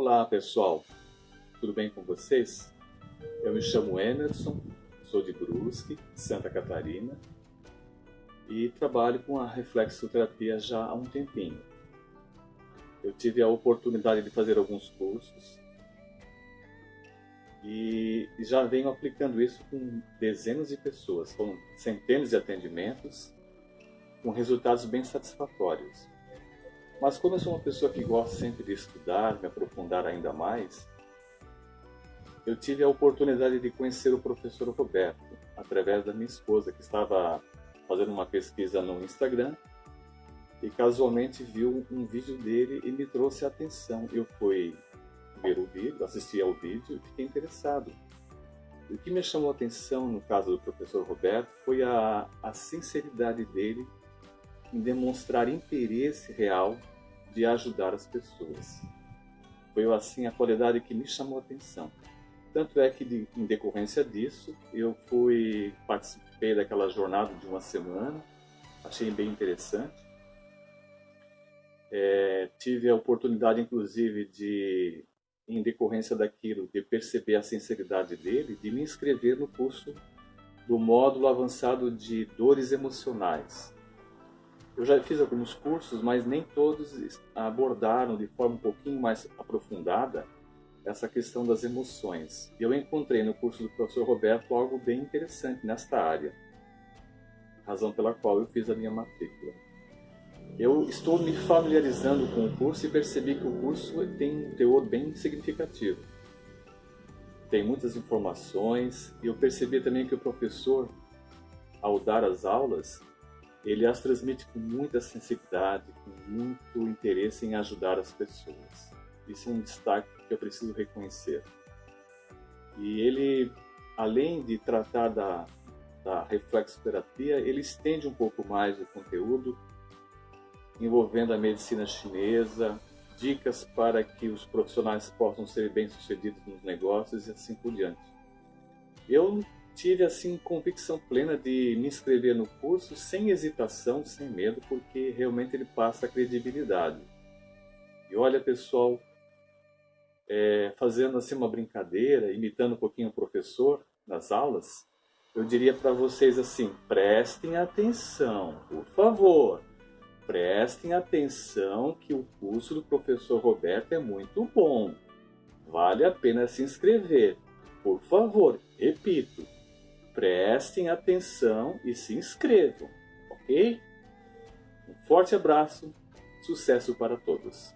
Olá pessoal, tudo bem com vocês? Eu me chamo Emerson, sou de Brusque, Santa Catarina e trabalho com a reflexoterapia já há um tempinho. Eu tive a oportunidade de fazer alguns cursos e já venho aplicando isso com dezenas de pessoas, com centenas de atendimentos, com resultados bem satisfatórios. Mas como eu sou uma pessoa que gosta sempre de estudar, me aprofundar ainda mais, eu tive a oportunidade de conhecer o professor Roberto, através da minha esposa, que estava fazendo uma pesquisa no Instagram e casualmente viu um vídeo dele e me trouxe a atenção. Eu fui ver o vídeo, assisti ao vídeo e fiquei interessado. O que me chamou a atenção no caso do professor Roberto foi a, a sinceridade dele em demonstrar interesse real de ajudar as pessoas. Foi assim a qualidade que me chamou a atenção. Tanto é que, de, em decorrência disso, eu fui participei daquela jornada de uma semana, achei bem interessante. É, tive a oportunidade, inclusive, de, em decorrência daquilo, de perceber a sinceridade dele, de me inscrever no curso do módulo avançado de dores emocionais, eu já fiz alguns cursos, mas nem todos abordaram de forma um pouquinho mais aprofundada essa questão das emoções. E eu encontrei no curso do professor Roberto algo bem interessante nesta área, razão pela qual eu fiz a minha matrícula. Eu estou me familiarizando com o curso e percebi que o curso tem um teor bem significativo. Tem muitas informações e eu percebi também que o professor, ao dar as aulas, ele as transmite com muita sensibilidade, com muito interesse em ajudar as pessoas. Isso é um destaque que eu preciso reconhecer. E ele, além de tratar da, da reflexoterapia, ele estende um pouco mais o conteúdo, envolvendo a medicina chinesa, dicas para que os profissionais possam ser bem-sucedidos nos negócios e assim por diante. Eu tive assim convicção plena de me inscrever no curso sem hesitação, sem medo, porque realmente ele passa credibilidade. E olha, pessoal, é, fazendo assim uma brincadeira, imitando um pouquinho o professor nas aulas, eu diria para vocês assim: prestem atenção, por favor, prestem atenção que o curso do professor Roberto é muito bom. Vale a pena se inscrever. Por favor, repito, prestem atenção e se inscrevam, ok? Um forte abraço, sucesso para todos!